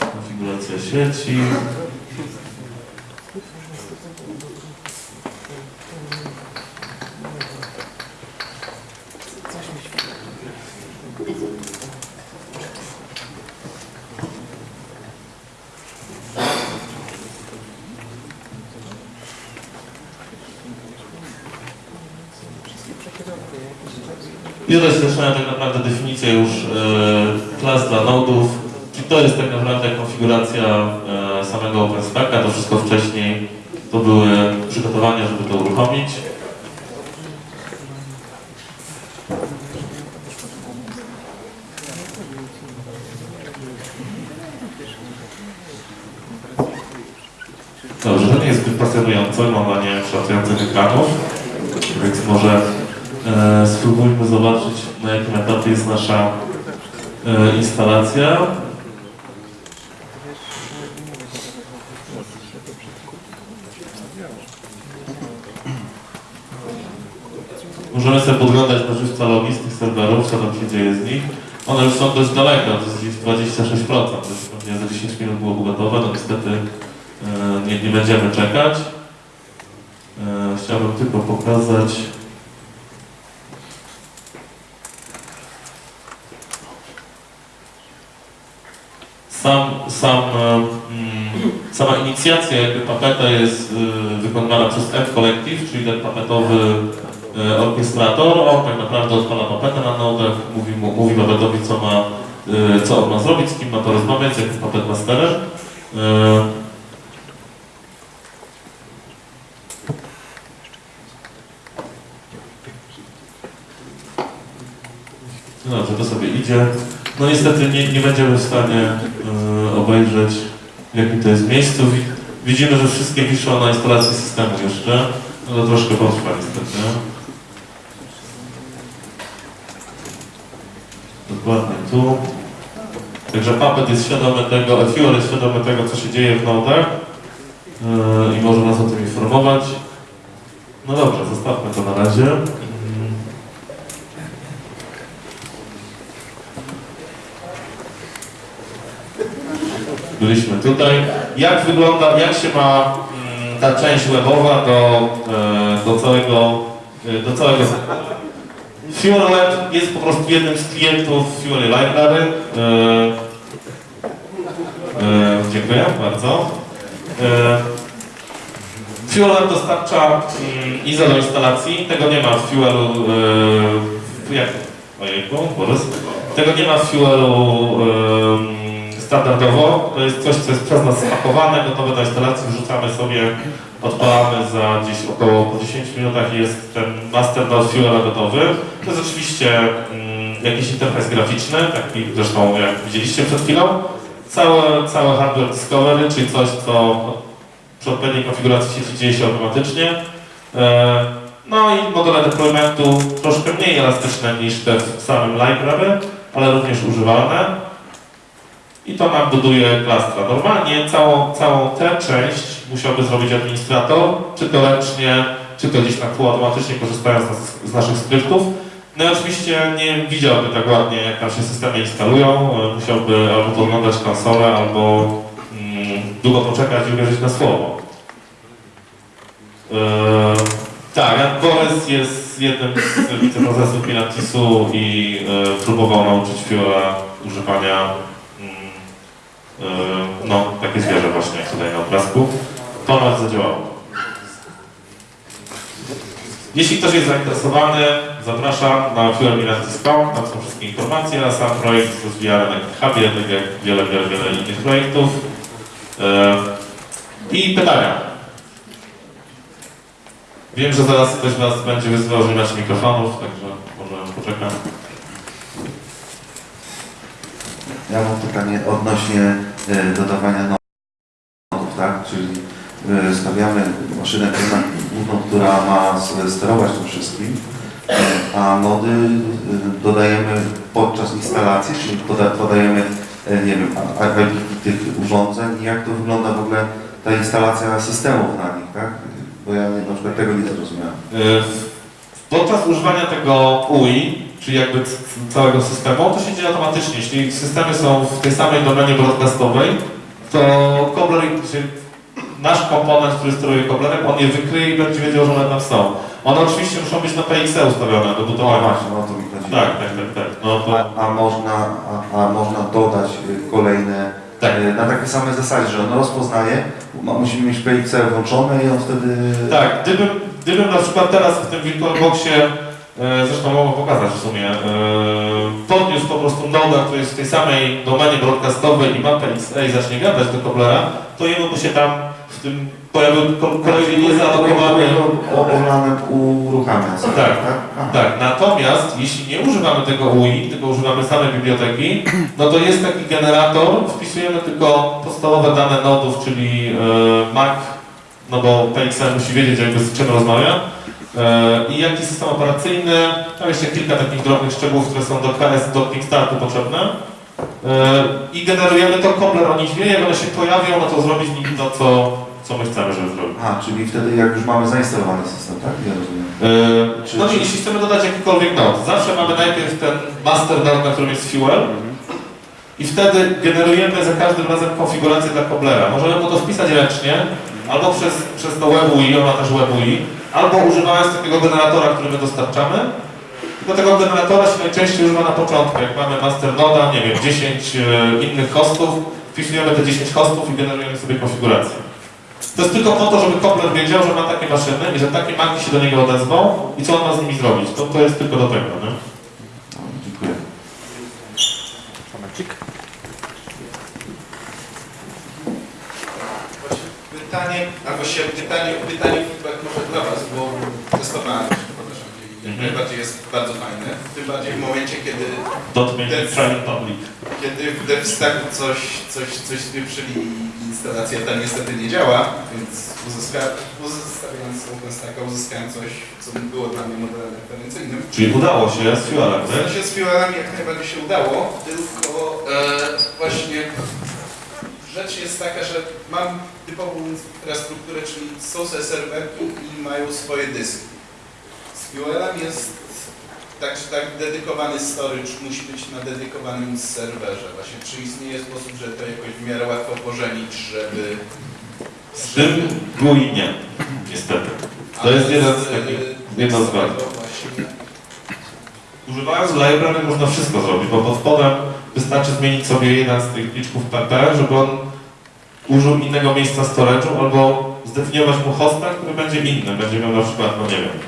Konfiguracja sieci. I tutaj zaczynają tak naprawdę definicję już e, klas dla nodów. Czyli to jest tak naprawdę konfiguracja e, samego OpenStacka. To wszystko wcześniej to były przygotowania, żeby to uruchomić. Dobrze, to nie jest zbyt pasjonujące, malowanie kształtujących ekranów, więc może e, spróbujmy zobaczyć na jakim etapie jest nasza e, instalacja. Możemy sobie podglądać na żywca logii z tych serwerów, co tam się dzieje z nich. One już są dość daleko, to jest gdzieś 26%, to jest pewnie za 10 minut byłoby gotowe, no niestety e, nie, nie będziemy czekać. E, chciałbym tylko pokazać sam, sam, e, mm, sama inicjacja jakby papeta jest wykonywana przez F Collective, czyli ten papetowy orkiestrator, on tak naprawdę odpala mapetę na nodach, mówi, mu, mówi mapetowi, co ma, e, co on ma zrobić, z kim ma to rozmawiać, jak jest mapet masterem. E, No dobrze, to sobie idzie. No niestety nie, nie będziemy w stanie e, obejrzeć jakim to jest miejscu. Wi- Widzimy, że wszystkie wiszą na instalacji systemu jeszcze. No to troszkę potrwa niestety. Dokładnie tu. Także Puppet jest świadomy tego, Fuel jest świadomy tego, co się dzieje w nodach e, i może nas o tym informować. No dobrze, zostawmy to na razie. Byliśmy tutaj. Jak wygląda, jak się ma mm, ta część webowa do, e, do całego, e, do całego Fuel Web jest po prostu jednym z klientów Fuel Library. E, e, dziękuję bardzo. E, Fuel Web dostarcza mm, ISO do instalacji. Tego nie ma w Fuelu. E, jak? Ojejku, Borys. Tego nie ma w Fuelu e, standardowo. To jest coś, co jest przez nas spakowane, gotowe do instalacji. Wrzucamy sobie, odpalamy za gdzieś około po 10 minutach i jest ten master node Fuela gotowy. To jest oczywiście mm, jakiś interfejs graficzny, taki zresztą jak widzieliście przed chwilą. Całe, całe hardware discovery, czyli coś, co przy odpowiedniej konfiguracji sieci dzieje się automatycznie. E, No i modele deploymentu troszkę mniej elastyczne niż te w samym library, ale również używalne. I to nam buduje klastra. Normalnie całą, całą tę część musiałby zrobić administrator, czy to ręcznie, czy to gdzieś na półautomatycznie, korzystając z, z naszych skryptów. No i oczywiście nie widziałby tak ładnie, jak tam się systemy instalują. E, Musiałby albo podglądać konsolę, albo mm, długo poczekać i uwierzyć na słowo. Eee, tak, Jan Borys jest jednym z wiceprezesów Pilatesu i e, próbował nauczyć Fiora używania no, takie zwierzę właśnie tutaj na obrazku. To nas zadziałało. Jeśli ktoś jest zainteresowany, zapraszam na fuelmilatis.com, tam są wszystkie informacje, a sam projekt rozwijany na GitHubie, tak jak wiele, wiele, wiele innych projektów. E, I pytania. Wiem, że zaraz ktoś z Was będzie wyzywał, że mikrofonów, także może poczekam. Ja mam pytanie odnośnie e, dodawania nodów, tak? Czyli e, stawiamy maszynę główną- która ma sterować tym wszystkim, a nody e, dodajemy podczas instalacji, czyli poda, podajemy, nie wiem, tych urządzeń i jak to wygląda w ogóle ta instalacja systemów na nich, tak? Bo ja na przykład tego nie zrozumiałem. Podczas używania tego UI, czyli jakby całego systemu, to się dzieje automatycznie. Jeśli systemy są w tej samej domenie broadcastowej, to czyli nasz komponent, który steruje Cobblerem, on je wykryje i będzie wiedział, że one tam są. One oczywiście muszą być na PXE ustawione do No budowania. właśnie, o to mi chodzi. Tak, tak, tak, tak. No to, A, a, można, a, a można dodać y, kolejne tak. y, na takiej samej zasadzie, że on rozpoznaje, ma- musimy mieć PXL włączone i on wtedy... Tak, gdybym, gdybym na przykład teraz w tym VirtualBoxie, zresztą mogę pokazać w sumie, e, podniósł po prostu noda, który jest w tej samej domenie broadcastowej i ma PXA i zacznie gadać do Cobblera, to jemu by się tam w tym pojawił ko- kolejny niezalogowany... Orlanem uruchamia. sobie, Tak. Aha. Tak, natomiast jeśli nie używamy tego UI, tylko używamy samej biblioteki, no to jest taki generator, wpisujemy tylko podstawowe dane nodów, czyli e, MAC, no bo PXL musi wiedzieć jakby z czym rozmawia, e, i jaki system operacyjny, tam jeszcze kilka takich drobnych szczegółów, które są do KS, do Kickstartu potrzebne. E, I generujemy to, Cobbler o nich wie, jak one się pojawią, no to zrobić z nimi to, co, co my chcemy, żeby zrobić. Aha, czyli wtedy jak już mamy zainstalowany system, tak? Ja rozumiem. Yy, No i jeśli chcemy dodać jakikolwiek node, zawsze mamy najpierw ten master node, na którym jest fuel i wtedy generujemy za każdym razem konfigurację dla Cobblera. Możemy mu to wpisać ręcznie, albo przez, przez to WebUI, on ma też WebUI, albo używając takiego generatora, który my dostarczamy. Do tego generatora się najczęściej używa na początku, jak mamy master noda, nie wiem, 10 e, innych hostów, wpisujemy te 10 hostów i generujemy sobie konfigurację. To jest tylko po to, żeby Kopler wiedział, że ma takie maszyny i że takie maki się do niego odezwą i co on ma z nimi zrobić. To, to jest tylko do tego, nie? No, dziękuję. Tomecik. Pytanie, albo się pytanie, pytanie może dla Was, bo testowałem to, przepraszam, i jak Mhm. najbardziej jest bardzo fajne. Tym bardziej w momencie, kiedy, kiedy w DevStacku coś, coś, coś spieprzyli i instalacja ta niestety nie działa, więc uzyska, uzyskawiając OpenStacka uzyskałem coś, co było dla mnie modelem referencyjnym. Czyli udało się z Fuelem, się z filarami jak najbardziej się udało, tylko e, właśnie rzecz jest taka, że mam typową infrastrukturę, czyli są serwerki i mają swoje dyski. Z Fuelem jest tak, że tak dedykowany storage musi być na dedykowanym serwerze. Właśnie czy istnieje sposób, że to jakoś w miarę łatwo pożenić, żeby... Z tym GUI nie, niestety. To jest jeden z takich, jedna z wad. Używając library można wszystko zrobić, bo pod spodem wystarczy zmienić sobie jeden z tych liczbów PP, żeby on użył innego miejsca storage'u albo zdefiniować mu hosta, który będzie inny, będzie miał na przykład, no nie wiem,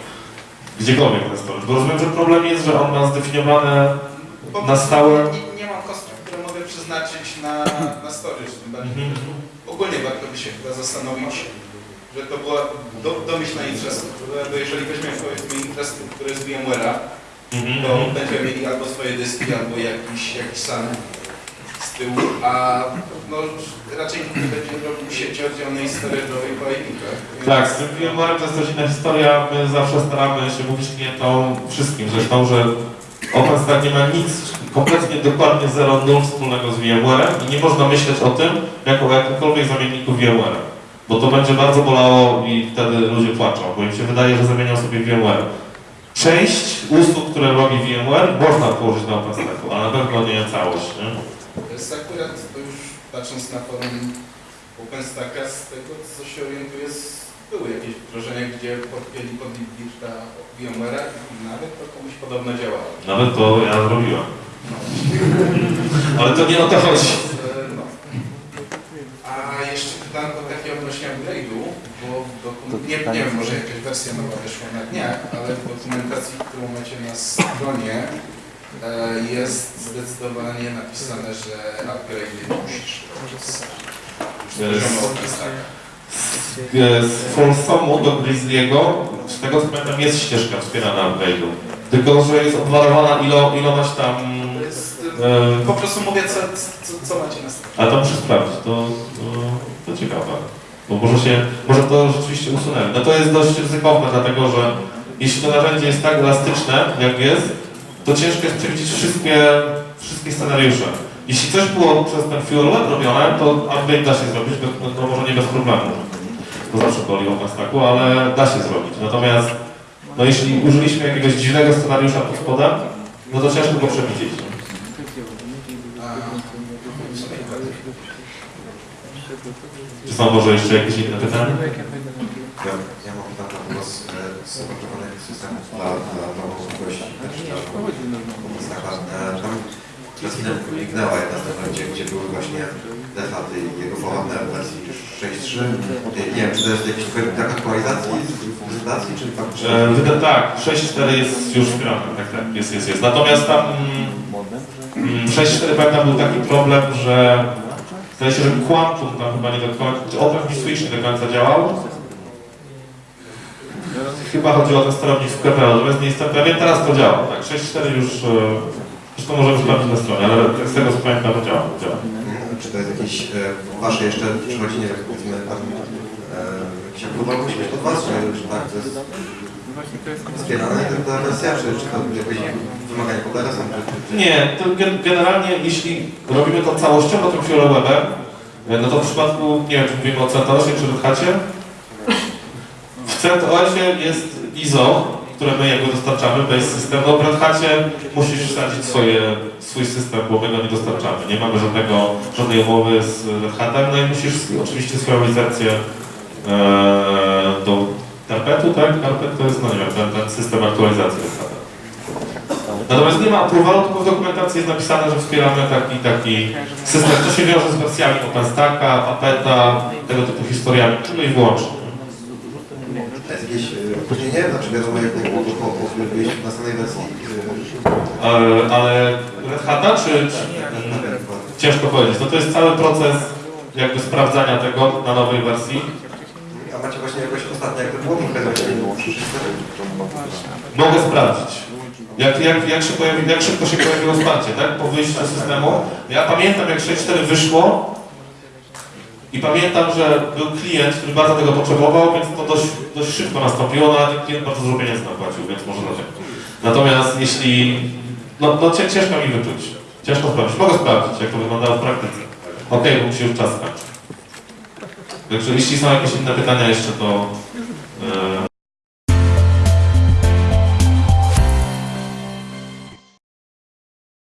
gdziekolwiek ten storage. Bo rozumiem, że problem jest, że on ma zdefiniowane Po Na stałe? Nie, nie mam kosztów, które mogę przeznaczyć na, na storage. Tym bardziej, Mhm. ogólnie warto by się chyba zastanowić, że to była do, domyślna infrastruktura, bo jeżeli weźmiemy powiedzmy infrastrukturę z VMware'a, Mhm. to będziemy mieli albo swoje dyski, albo jakiś, jakiś sam z tyłu, a no, raczej nie będzie robił sieci oddzielnej storage'owej po IP-kach. Tak, z tym VMware to jest też inna historia. My zawsze staramy się mówić klientom wszystkim zresztą, że OpenStack nie ma nic, kompletnie dokładnie 0,0 wspólnego z VMware'em i nie można myśleć o tym jako o jakimkolwiek zamienniku VMware. Bo to będzie bardzo bolało i wtedy ludzie płaczą, bo im się wydaje, że zamienią sobie VMware. Część usług, które robi VMware, można położyć na OpenStacku, ale na pewno nie całość. Nie? To jest akurat, to już patrząc na forum OpenStacka, z tego co się orientuję, były jakieś wdrożenia, gdzie podpięli pod Libirta VMware'a i nawet to komuś podobno działało. Nawet to ja zrobiłem. Ale to nie o to chodzi. No. A jeszcze pytanko takie odnośnie upgrade'u, bo w dokum- nie, nie wiem, może jakaś wersja nowa wyszła na dniach, ale w dokumentacji, którą macie na stronie jest zdecydowanie napisane, że upgrade'y musisz z. E, Folsomu do Grizzly'ego, z tego co pamiętam, jest ścieżka wspierana upgrade'u. Tylko, że jest obwarowana ilo, ilomaś tam... To jest, E, po prostu mówię, co, co, co macie na stronie. ale to muszę sprawdzić, to, to, to ciekawe. Bo może się, może to rzeczywiście usunęli. No to jest dość ryzykowne, dlatego że jeśli to narzędzie jest tak elastyczne, jak jest, to ciężko jest przewidzieć wszystkie, wszystkie scenariusze. Jeśli coś było przez ten Fuel robione, to upgrade da się zrobić, bez- no, to może nie bez problemu. To zawsze boli w OpenStacku, ale da się zrobić. Natomiast no jeśli użyliśmy jakiegoś dziwnego scenariusza pod spodem, no to ciężko go przewidzieć. Czy są może jeszcze jakieś inne pytania? Ja, ja mam na głos e, z zamontowanych systemów dla, dla możliwości OpenStacka. E, Tam przez chwilę mignęła jedna z tych, gdzie, były właśnie defaty jego pochodne w wersji 6.3. Nie, wiem, czy to jest jakiś brak aktualizacji, prezentacji, czy faktycznie... E, tak, 6.4 jest już wspierane, tak, tak, jest, jest, jest. Natomiast tam mm, 6.4 pamiętam był taki problem, że zdaje się, że Quantum tam chyba nie do końca, Open Switch nie do końca działał. Chyba chodziło o ten sterownik w KPL, natomiast nie jestem pewien, teraz to działa, tak, 6.4 już, e, zresztą możemy sprawdzić na stronie, ale z tego co pamiętam to działa, działa. Czy to jest jakieś e, wasze jeszcze przychodzi, nie wiem, powiedzmy jakiś approval musi być od was, czy, czy tak, to jest wspierane? Ta wersja, czy, czy to jakieś wymagania pod adresem, czy, czy, czy... Nie, to gen- generalnie jeśli robimy to całościowo tym Fiorowebem, no to w przypadku, nie wiem czy mówimy o CentOSie czy Red Hacie, w CentOSie jest ISO, które my jakby dostarczamy, base system, no w Red Hacie musisz wsadzić swoje, swój system, bo my go nie dostarczamy, nie mamy żadnego, żadnej umowy z Red Hatem, no i musisz oczywiście swoją licencję e, do Carpetu, tak? Carpet to jest, no nie wiem, ten, ten system aktualizacji Red Hata. Natomiast nie ma approvalu, tylko w dokumentacji jest napisane, że wspieramy taki taki system. To się wiąże z wersjami OpenStacka, Apeta, tego typu historiami, tylko i wyłącznie. A jest jakieś e, opóźnienie? Znaczy wiadomo jak było po, po wyjściu następnej wersji? Ale Red Hata, czy, czy ciężko powiedzieć. No to jest cały proces jakby sprawdzania tego na nowej wersji. A macie właśnie jakoś ostatnio, jak to było? Mogę sprawdzić. Jak, jak, jak, się pojawi, jak szybko się pojawiło wsparcie, tak? Po wyjściu z systemu. Ja pamiętam, jak 6.4 wyszło i pamiętam, że był klient, który bardzo tego potrzebował, więc to dość, dość szybko nastąpiło, no ale klient bardzo dużo pieniędzy napłacił, więc może dlatego. Natomiast jeśli... No, no cię- ciężko mi wyczuć. Ciężko sprawdzić. Mogę sprawdzić, jak to wyglądało w praktyce. Okej, bo mi się już czas skończy. Także jeśli są jakieś inne pytania jeszcze, to... e,